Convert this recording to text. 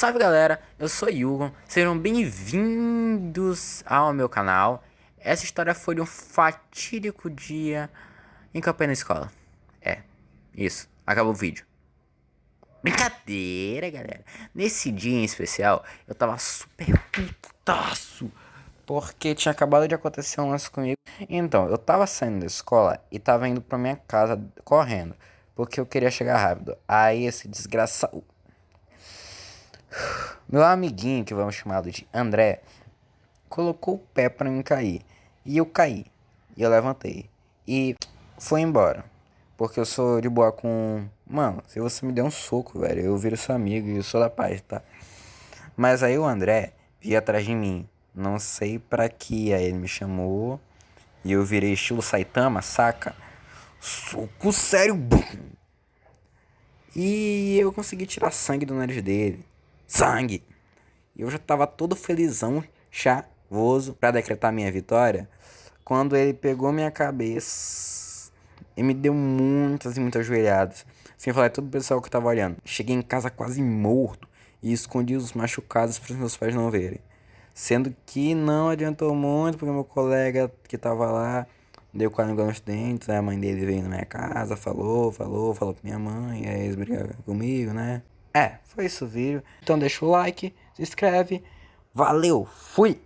Salve galera, eu sou Yugon, sejam bem-vindos ao meu canal. Essa história foi de um fatídico dia em eu na escola. É, isso, acabou o vídeo. Brincadeira, galera. Nesse dia em especial, eu tava super putaço. Porque tinha acabado de acontecer um lance comigo. Então, eu tava saindo da escola e tava indo pra minha casa correndo. Porque eu queria chegar rápido. Aí esse desgraçado. Meu amiguinho, que vamos chamá-lo de André, colocou o pé para mim cair. E eu caí. E eu levantei. E foi embora. Porque eu sou de boa com. Mano, se você me der um soco, velho, eu viro seu amigo e eu sou da paz, tá? Mas aí o André veio atrás de mim. Não sei pra que. Aí ele me chamou. E eu virei estilo Saitama, saca? Soco sério, bum! E eu consegui tirar sangue do nariz dele. Sangue! E eu já tava todo felizão, chavoso, pra decretar minha vitória. Quando ele pegou minha cabeça e me deu muitas e muitas joelhadas. Sem falar todo o pessoal que tava olhando. Cheguei em casa quase morto e escondi os machucados para os meus pais não verem. Sendo que não adiantou muito, porque meu colega que tava lá deu quase um nos dentes. Aí a mãe dele veio na minha casa, falou, falou, falou com minha mãe. Aí eles brigaram comigo, né? É, foi isso o vídeo. Então deixa o like, se inscreve. Valeu, fui!